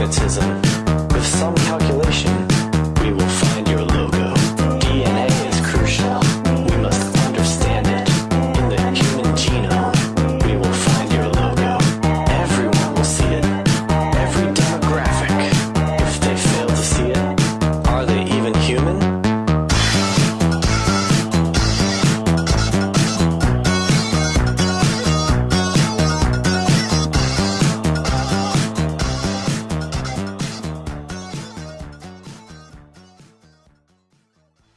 with some calculation.